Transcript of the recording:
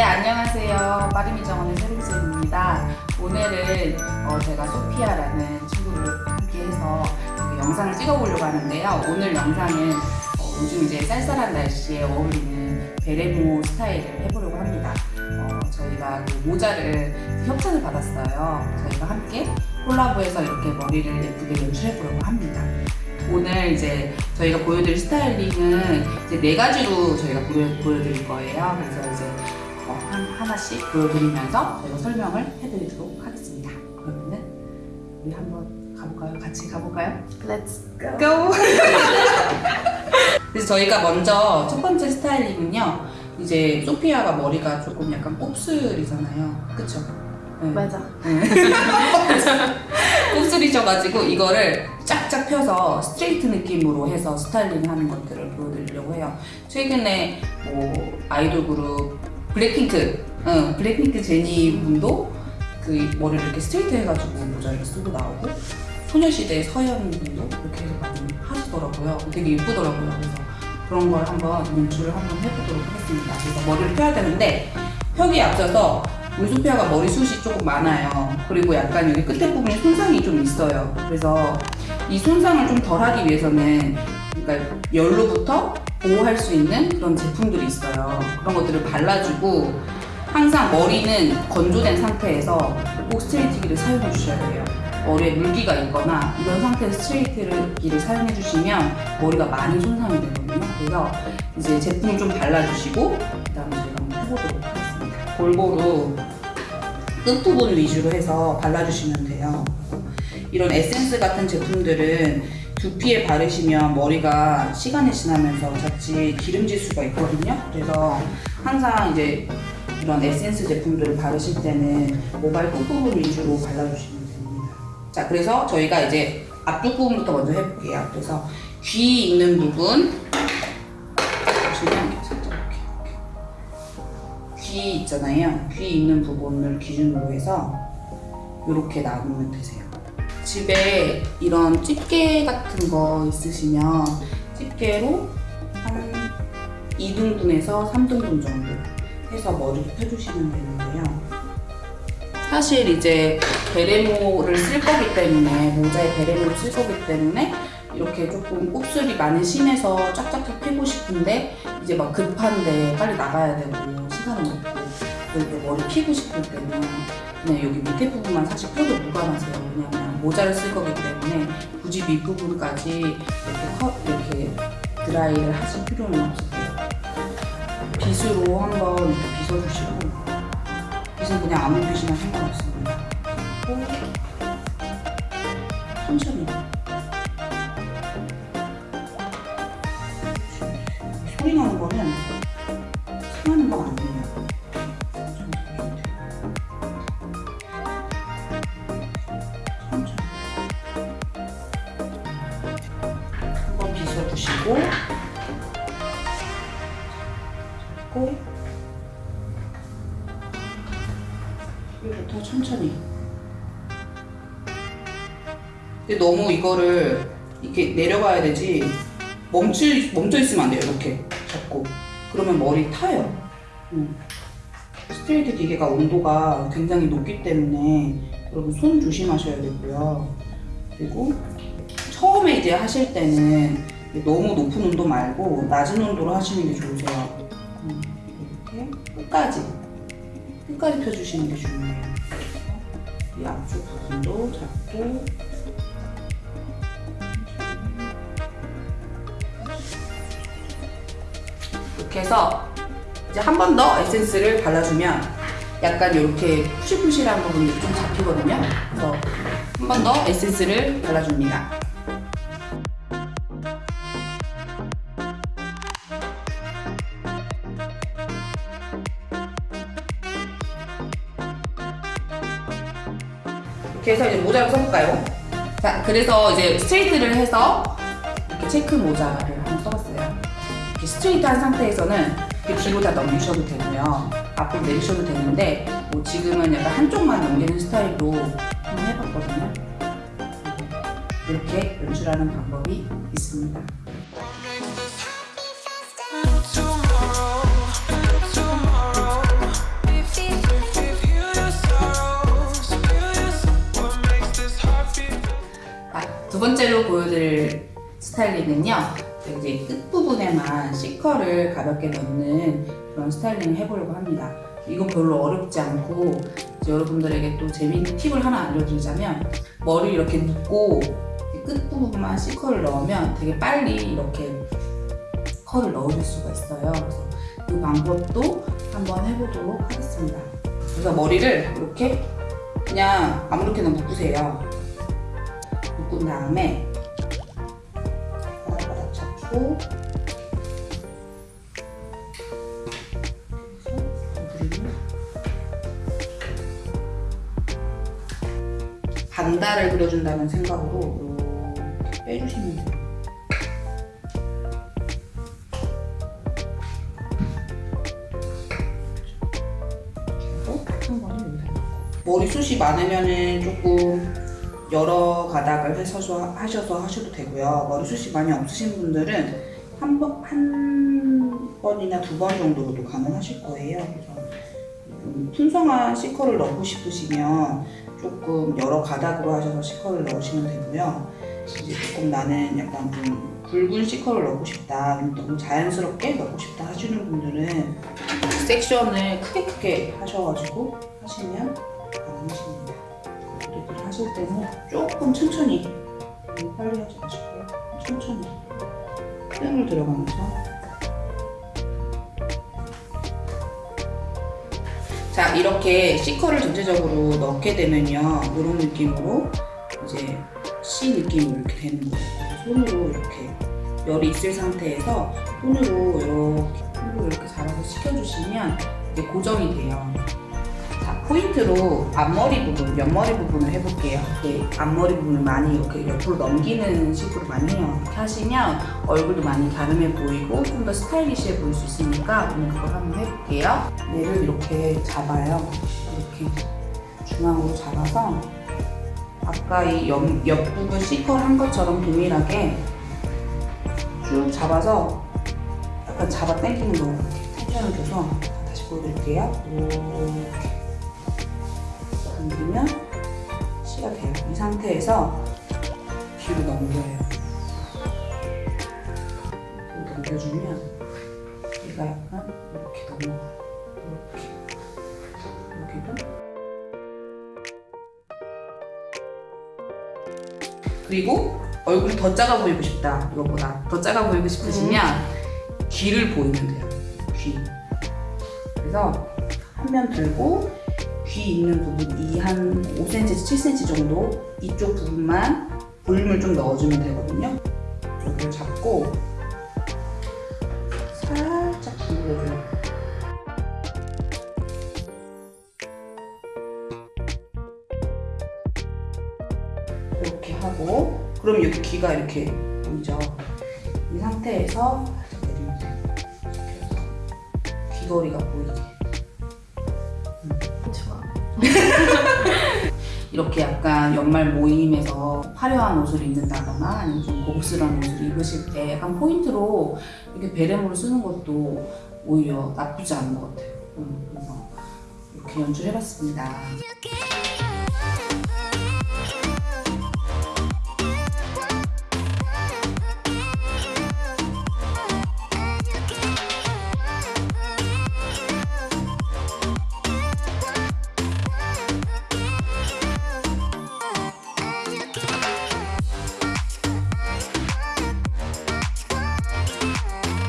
네, 안녕하세요. 빠르미 정원의 세림쌤입니다. 오늘은 어, 제가 소피아라는 친구를 함께 해서 그 영상을 찍어보려고 하는데요. 오늘 영상은 어, 요즘 이제 쌀쌀한 날씨에 어울리는 베레모 스타일을 해보려고 합니다. 어, 저희가 그 모자를 협찬을 받았어요. 저희가 함께 콜라보해서 이렇게 머리를 예쁘게 연출해보려고 합니다. 오늘 이제 저희가 보여드릴 스타일링은 이제 네 가지로 저희가 보여, 보여드릴 거예요. 그래서 하나씩 보여드리면서 저희가 설명을 해드리도록 하겠습니다. 그러면은 우리 한번 가볼까요? 같이 가볼까요? Let's go. go! 그래서 저희가 먼저 첫 번째 스타일링은요. 이제 소피아가 머리가 조금 약간 곱슬이잖아요. 그쵸? 네. 맞아. 곱슬이셔가지고 이거를 쫙쫙 펴서 스트레이트 느낌으로 해서 스타일링 하는 것들을 보여드리려고 해요. 최근에 뭐 아이돌 그룹 블랙핑크, 응, 블랙핑크 제니 분도 그 머리를 이렇게 스트레이트 해가지고 모자를 쓰고 나오고 소녀시대 서현 분도 이렇게 많이 하시더라고요. 되게 예쁘더라고요. 그래서 그런 걸 한번 연출을 한번 해보도록 하겠습니다. 그래서 머리를 펴야 되는데 펴기에 앞서서 울 소피아가 머리숱이 조금 많아요. 그리고 약간 여기 끝에 부분에 손상이 좀 있어요. 그래서 이 손상을 좀 덜하기 위해서는 그러니까 열로부터 보호할 수 있는 그런 제품들이 있어요. 그런 것들을 발라주고 항상 머리는 건조된 상태에서 꼭 스트레이트기를 사용해 주셔야 돼요. 머리에 물기가 있거나 이런 상태에서 스트레이트기를 사용해 주시면 머리가 많이 손상이 되거든요. 그래서 이제 제품을 좀 발라주시고 그 다음에 저희가 한번 해보도록 하겠습니다. 골고루 끝부분 위주로 해서 발라주시면 돼요. 이런 에센스 같은 제품들은 두피에 바르시면 머리가 시간이 지나면서 자칫 기름질 수가 있거든요. 그래서 항상 이제 이런 에센스 제품들을 바르실 때는 모발 끝부분 위주로 발라주시면 됩니다. 자, 그래서 저희가 이제 앞쪽 부분부터 먼저 해볼게요. 그래서 귀 있는 부분 보시면 살짝 이렇게 귀 있잖아요. 귀 있는 부분을 기준으로 해서 이렇게 나누면 되세요. 집에 이런 집게 같은 거 있으시면 집게로 한 2등분에서 3등분 정도 해서 머리를 펴주시면 되는데요. 사실 이제 베레모를 쓸 거기 때문에 모자에 베레모를 쓸 거기 때문에 이렇게 조금 곱슬이 많은 심에서 쫙쫙쫙 펴고 싶은데 이제 막 급한데 빨리 나가야 되고 시간은 없고 때 머리 피고 싶을 때는 그냥 여기 밑에 부분만 사실 펴도 무관하세요. 왜냐면 모자를 쓸 거기 때문에 굳이 밑부분까지 이렇게 컷 이렇게 드라이를 하실 필요는 없으세요. 빗으로 한번 빗어주시고 빗은 그냥 아무 빗이나. 그리고 천천히 여기부터 천천히. 근데 너무 이거를 이렇게 내려가야 되지. 멈춰, 멈춰 있으면 안 돼요 이렇게 잡고. 그러면 머리 타요. 음. 스트레이트 기계가 온도가 굉장히 높기 때문에 여러분 손 조심하셔야 되고요. 그리고 처음에 이제 하실 때는 너무 높은 온도 말고 낮은 온도로 하시는 게 좋으세요. 음, 이렇게 끝까지 끝까지 펴주시는 게 중요해요 이 앞쪽 부분도 잡고 이렇게 해서 이제 한 번 더 에센스를 발라주면 약간 이렇게 푸실푸실한 부분이 좀 잡히거든요. 그래서 한 번 더 에센스를 발라줍니다. 이렇게 해서 이제 모자를 써볼까요? 자, 그래서 이제 스트레이트를 해서 이렇게 체크 모자를 한번 써봤어요. 이렇게 스트레이트한 상태에서는 이렇게 뒤로 다 넘기셔도 되고요. 앞으로 내리셔도 되는데 뭐 지금은 약간 한쪽만 넘기는 스타일로 한번 해봤거든요. 이렇게 연출하는 방법이 있습니다. 번째로 보여드릴 스타일링은요. 이제 끝부분에만 C컬을 가볍게 넣는 그런 스타일링을 해보려고 합니다. 이건 별로 어렵지 않고 여러분들에게 또 재미있는 팁을 하나 알려드리자면 머리 이렇게 묶고 끝부분만 C컬을 넣으면 되게 빨리 이렇게 컬을 넣으실 수가 있어요. 그래서 그 방법도 한번 해보도록 하겠습니다. 그래서 머리를 이렇게 그냥 아무렇게나 묶으세요. 묶은 다음에 바닥바닥 잡고 그리고 반달을 그려준다는 생각으로 이렇게 빼주시면 돼요. 머리숱이 많으면 은 조금 여러 가닥을 해서 하셔서 하셔도 되고요. 머리숱이 많이 없으신 분들은 한 번, 한 번이나 두 번 정도로도 가능하실 거예요. 그래서 좀 풍성한 C컬을 넣고 싶으시면 조금 여러 가닥으로 하셔서 C컬을 넣으시면 되고요. 이제 조금 나는 약간 좀 굵은 C컬을 넣고 싶다, 너무 자연스럽게 넣고 싶다 하시는 분들은 섹션을 크게 크게 하셔가지고 하시면 가능하십니다. 머리를 하실 때는 조금 천천히 빨리 하지 마시고요. 천천히 뜸을 들어가면서 자 이렇게 C컬을 전체적으로 넣게 되면요 이런 느낌으로 이제 C 느낌으로 이렇게 되는 거예요 손으로 이렇게 열이 있을 상태에서 손으로 이렇게 손으로 이렇게 잡아서 식혀주시면 이게 고정이 돼요 자 포인트로 앞머리 부분, 옆머리 부분을 해볼게요. 이렇게 앞머리 부분을 많이 이렇게 옆으로 넘기는 식으로 많이 해요 이렇게 하시면 얼굴도 많이 갸름해 보이고 좀 더 스타일리시해 보일 수 있으니까 오늘 그걸 한번 해볼게요. 얘를 이렇게 잡아요. 이렇게 중앙으로 잡아서 아까 이 옆, 옆부분 C컬 한 것처럼 동일하게 쭉 잡아서 약간 잡아 당기는 거 텐션을 줘서 다시 보여드릴게요. 이렇게 당기면 C가 돼요. 이 상태에서 뒤로 넘겨요. 뒤로 넘겨주면 얘가 약간 이렇게 넘어가요. 그리고 얼굴이 더 작아 보이고 싶다 이거보다. 더 작아 보이고 싶으시면 귀를 보이면 돼요. 귀. 그래서 한 면 들고 귀 있는 부분 이 한 5cm, 7cm 정도 이쪽 부분만 볼륨을 좀 넣어주면 되거든요 이쪽을 잡고 살짝 눌러줘요 이렇게 하고 그럼 여기 귀가 이렇게 보이죠? 이 상태에서 살짝 내리면 돼요. 귀걸이가 보이게. 이렇게 약간 연말 모임에서 화려한 옷을 입는다거나 아니면 좀 고급스러운 옷을 입으실 때 약간 포인트로 이렇게 베레모를 쓰는 것도 오히려 나쁘지 않은 것 같아요. 음, 그래서 이렇게 연출해봤습니다.